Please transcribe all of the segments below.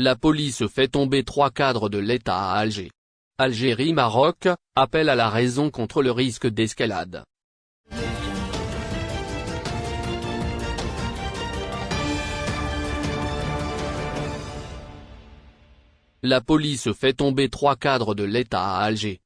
La police fait tomber trois cadres de l'État à Alger. Algérie-Maroc, appel à la raison contre le risque d'escalade. La police fait tomber trois cadres de l'État à Alger.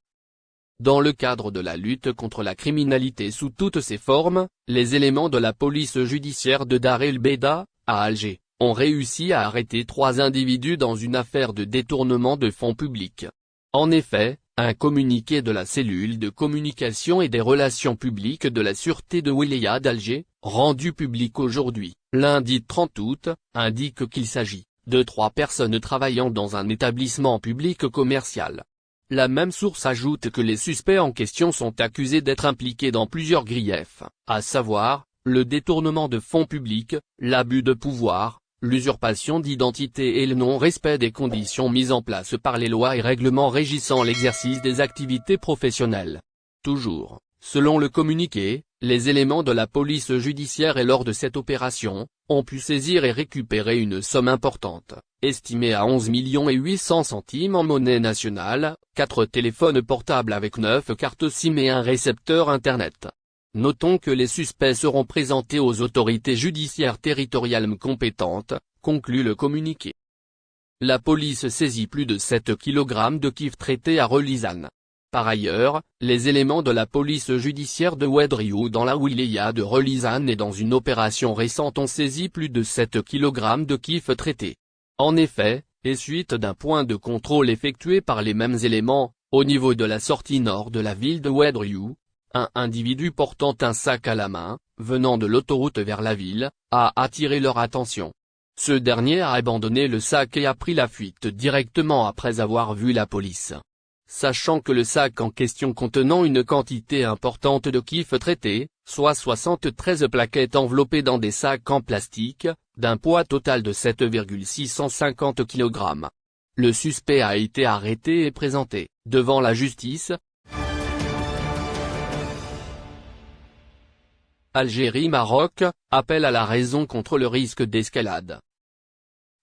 Dans le cadre de la lutte contre la criminalité sous toutes ses formes, les éléments de la police judiciaire de Dar el-Beda, à Alger, ont réussi à arrêter trois individus dans une affaire de détournement de fonds publics. En effet, un communiqué de la cellule de communication et des relations publiques de la Sûreté de Wilaya d'Alger, rendu public aujourd'hui, lundi 30 août, indique qu'il s'agit de trois personnes travaillant dans un établissement public commercial. La même source ajoute que les suspects en question sont accusés d'être impliqués dans plusieurs griefs, à savoir, le détournement de fonds publics, l'abus de pouvoir, l'usurpation d'identité et le non-respect des conditions mises en place par les lois et règlements régissant l'exercice des activités professionnelles. Toujours, selon le communiqué, les éléments de la police judiciaire et lors de cette opération, ont pu saisir et récupérer une somme importante, estimée à 11 millions et 800 centimes en monnaie nationale, 4 téléphones portables avec 9 cartes SIM et un récepteur Internet. Notons que les suspects seront présentés aux autorités judiciaires territoriales compétentes, conclut le communiqué. La police saisit plus de 7 kg de kif traité à Relizane. Par ailleurs, les éléments de la police judiciaire de Ouedriou dans la wilaya de Relizane et dans une opération récente ont saisi plus de 7 kg de kif traité. En effet, et suite d'un point de contrôle effectué par les mêmes éléments, au niveau de la sortie nord de la ville de Ouedriou, un individu portant un sac à la main, venant de l'autoroute vers la ville, a attiré leur attention. Ce dernier a abandonné le sac et a pris la fuite directement après avoir vu la police. Sachant que le sac en question contenant une quantité importante de kif traité, soit 73 plaquettes enveloppées dans des sacs en plastique, d'un poids total de 7,650 kg. Le suspect a été arrêté et présenté, devant la justice. Algérie-Maroc, appel à la raison contre le risque d'escalade.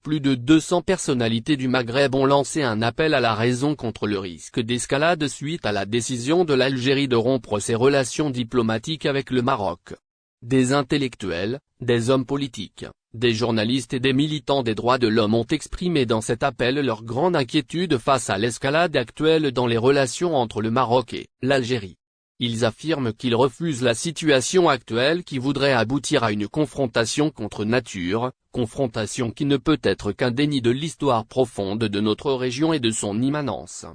Plus de 200 personnalités du Maghreb ont lancé un appel à la raison contre le risque d'escalade suite à la décision de l'Algérie de rompre ses relations diplomatiques avec le Maroc. Des intellectuels, des hommes politiques, des journalistes et des militants des droits de l'homme ont exprimé dans cet appel leur grande inquiétude face à l'escalade actuelle dans les relations entre le Maroc et l'Algérie. Ils affirment qu'ils refusent la situation actuelle qui voudrait aboutir à une confrontation contre nature, confrontation qui ne peut être qu'un déni de l'histoire profonde de notre région et de son immanence.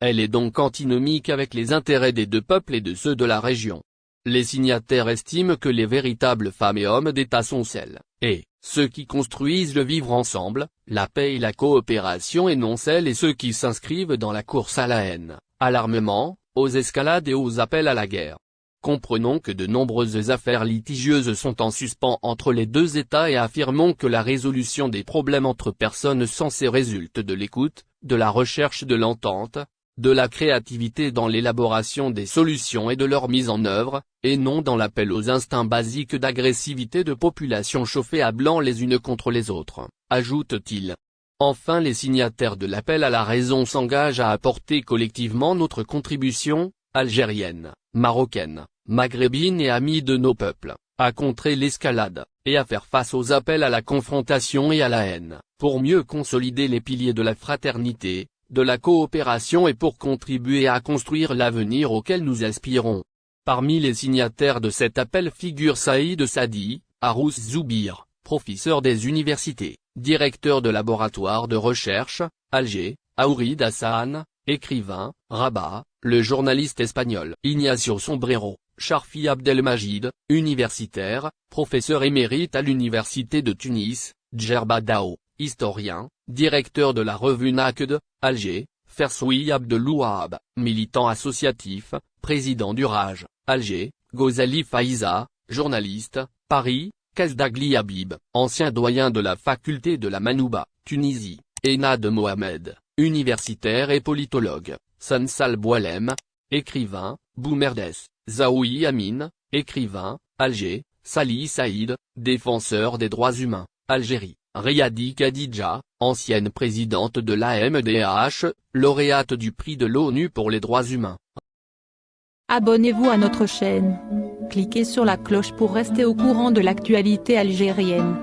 Elle est donc antinomique avec les intérêts des deux peuples et de ceux de la région. Les signataires estiment que les véritables femmes et hommes d'État sont celles, et, ceux qui construisent le vivre ensemble, la paix et la coopération et non celles et ceux qui s'inscrivent dans la course à la haine, à l'armement, aux escalades et aux appels à la guerre. Comprenons que de nombreuses affaires litigieuses sont en suspens entre les deux États et affirmons que la résolution des problèmes entre personnes censées résulte de l'écoute, de la recherche de l'entente, de la créativité dans l'élaboration des solutions et de leur mise en œuvre, et non dans l'appel aux instincts basiques d'agressivité de populations chauffées à blanc les unes contre les autres, ajoute-t-il. Enfin les signataires de l'appel à la raison s'engagent à apporter collectivement notre contribution, algérienne, marocaine, maghrébine et amie de nos peuples, à contrer l'escalade, et à faire face aux appels à la confrontation et à la haine, pour mieux consolider les piliers de la fraternité, de la coopération et pour contribuer à construire l'avenir auquel nous aspirons. Parmi les signataires de cet appel figure Saïd Sadi, Arous Zoubir, professeur des universités, directeur de laboratoire de recherche, Alger, Aourid Hassan, écrivain, Rabat, le journaliste espagnol Ignacio Sombrero, Charfi Abdelmajid, universitaire, professeur émérite à l'université de Tunis, Djerba Dao, historien, directeur de la revue Naked, Alger, Fersoui Abdelouab, militant associatif, président du Raj, Alger, Gozali Faiza, journaliste, Paris, Kazdagli Habib, ancien doyen de la faculté de la Manouba, Tunisie, Enad Mohamed, universitaire et politologue, Sansal Boualem, écrivain, Boumerdes, Zaoui Amin, écrivain, Alger, Salih Saïd, défenseur des droits humains, Algérie, Riyadi Khadija, ancienne présidente de l'AMDH, lauréate du prix de l'ONU pour les droits humains. Abonnez-vous à notre chaîne. Cliquez sur la cloche pour rester au courant de l'actualité algérienne.